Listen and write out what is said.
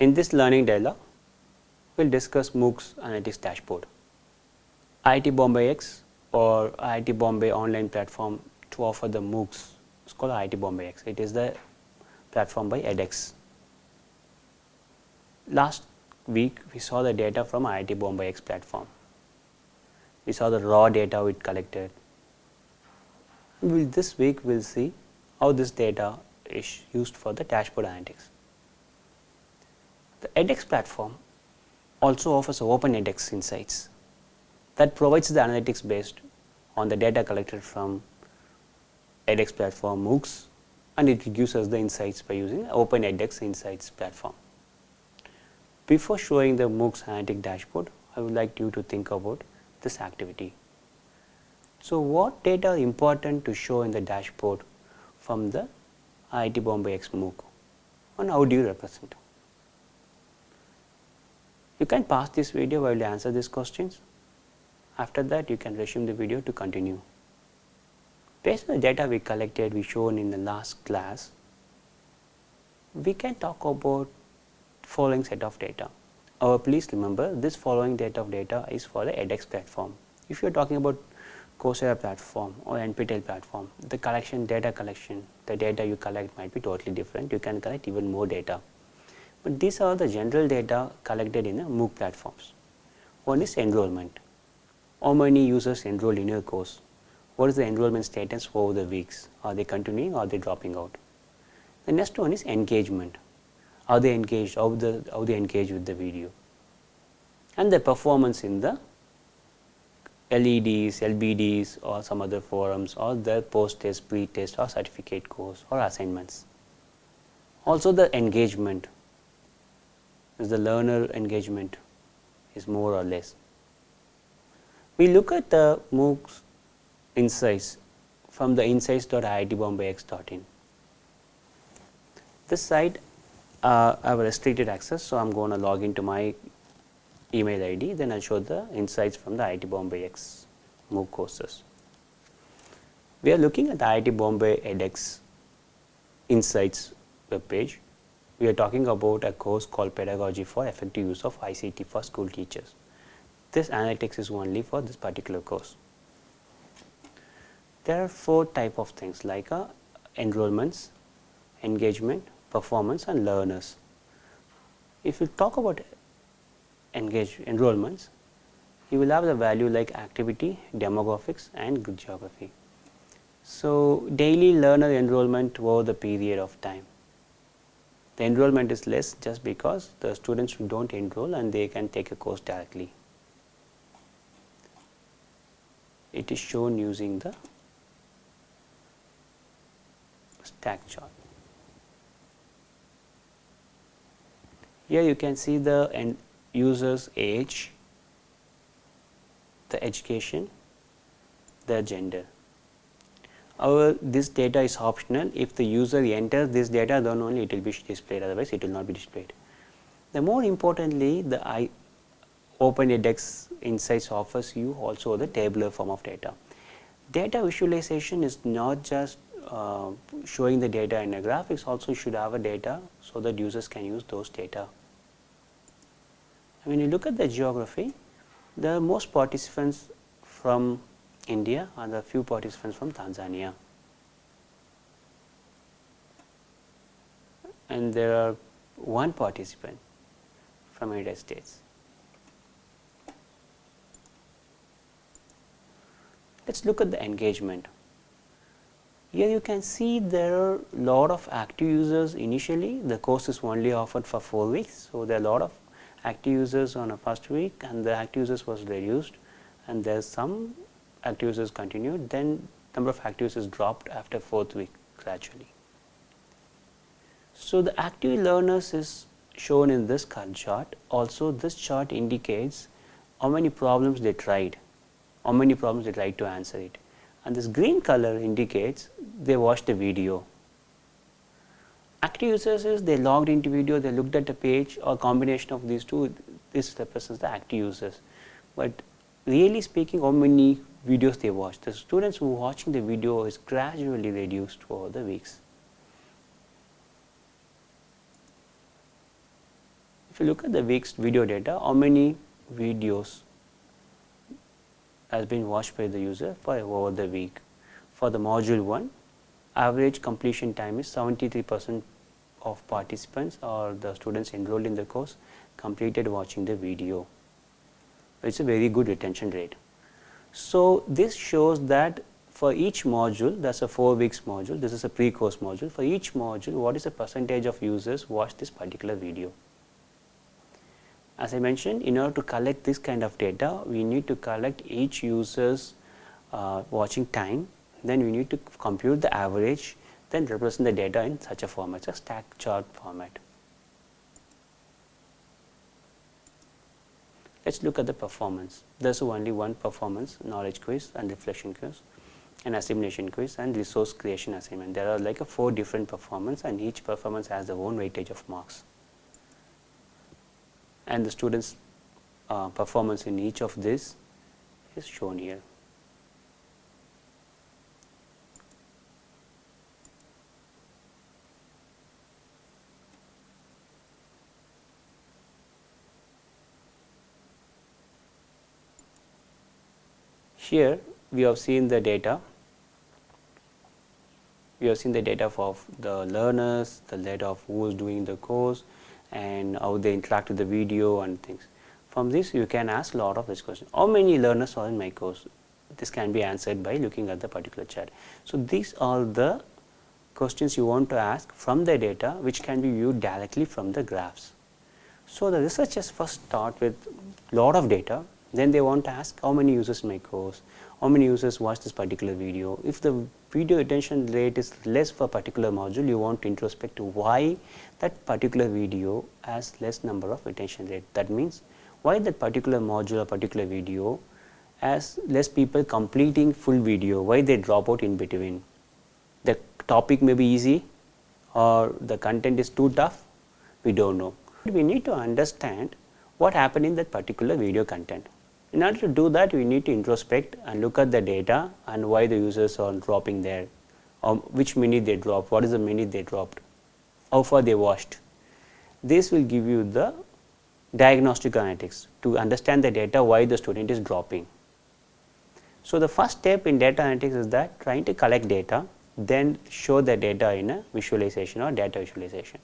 In this learning dialogue, we will discuss MOOCs Analytics Dashboard. IIT Bombay X or IIT Bombay online platform to offer the MOOCs it's called IIT Bombay X. It is the platform by edX. Last week we saw the data from IIT Bombay X platform. We saw the raw data we collected. We'll, this week we will see how this data is used for the dashboard analytics. The edX platform also offers open edX insights that provides the analytics based on the data collected from edX platform MOOCs and it gives us the insights by using open edX insights platform. Before showing the MOOCs analytic dashboard, I would like you to think about this activity. So, what data are important to show in the dashboard from the IIT Bombay X MOOC and how do you represent? You can pause this video while you answer these questions. After that, you can resume the video to continue. Based on the data we collected, we shown in the last class, we can talk about following set of data. Uh, please remember this following set of data is for the edX platform. If you are talking about Coursera platform or NPTEL platform, the collection data collection, the data you collect might be totally different. You can collect even more data. But these are the general data collected in the MOOC platforms. One is enrollment. How many users enroll in your course? What is the enrollment status over the weeks? Are they continuing or are they dropping out? The next one is engagement. Are they engaged? How, the, how they engage with the video? And the performance in the LEDs, LBDs or some other forums or the post test, pre-test or certificate course or assignments. Also the engagement is the learner engagement is more or less. We look at the MOOCs insights from the insights.iitbombay.x.in. This site uh, I have restricted access, so I am going to log into my email ID, then I will show the insights from the IIT Bombay X MOOC courses. We are looking at the IIT Bombay edX insights web page. We are talking about a course called Pedagogy for Effective Use of ICT for School Teachers. This analytics is only for this particular course. There are four type of things like uh, enrollments, engagement, performance and learners. If you talk about engage enrollments, you will have the value like activity, demographics and good geography. So, daily learner enrollment over the period of time. The enrollment is less just because the students do not enroll and they can take a course directly. It is shown using the stack chart. Here you can see the end user's age, the education, the gender. However, this data is optional. If the user enters this data, then only it will be displayed, otherwise it will not be displayed. The more importantly, the I OpenEdX Insights offers you also the tabular form of data. Data visualization is not just uh, showing the data in a graph, it also should have a data so that users can use those data when you look at the geography, the most participants from India and a few participants from Tanzania. And there are one participant from United States. Let us look at the engagement. Here you can see there are a lot of active users initially, the course is only offered for 4 weeks. So, there are a lot of active users on a first week and the active users was reduced and there is some active users continued then number of active users dropped after fourth week gradually. So, the active learners is shown in this chart also this chart indicates how many problems they tried, how many problems they tried to answer it and this green color indicates they watched the video Active users is they logged into video, they looked at the page or combination of these two, this represents the active users. But really speaking how many videos they watched, the students who are watching the video is gradually reduced over the weeks. If you look at the week's video data, how many videos has been watched by the user for over the week. For the module 1, average completion time is 73 percent of participants or the students enrolled in the course completed watching the video. It is a very good retention rate. So, this shows that for each module that is a 4 weeks module, this is a pre-course module. For each module what is the percentage of users watch this particular video. As I mentioned in order to collect this kind of data we need to collect each user's uh, watching time then we need to compute the average then represent the data in such a format, a stack chart format. Let us look at the performance. There is only one performance knowledge quiz and reflection quiz and assimilation quiz and resource creation assignment. There are like a four different performance and each performance has their own weightage of marks. And the students uh, performance in each of this is shown here. Here we have seen the data, we have seen the data of the learners, the data of who is doing the course and how they interact with the video and things. From this you can ask lot of this question, how many learners are in my course? This can be answered by looking at the particular chat. So, these are the questions you want to ask from the data which can be viewed directly from the graphs. So, the researchers first start with lot of data then they want to ask how many users my course, how many users watch this particular video. If the video attention rate is less for a particular module, you want to introspect to why that particular video has less number of attention rate. That means why that particular module or particular video has less people completing full video, why they drop out in between. The topic may be easy or the content is too tough, we do not know. We need to understand what happened in that particular video content. In order to do that, we need to introspect and look at the data and why the users are dropping there, or which minute they dropped, what is the minute they dropped, how far they watched. This will give you the diagnostic analytics to understand the data why the student is dropping. So, the first step in data analytics is that trying to collect data then show the data in a visualization or data visualization.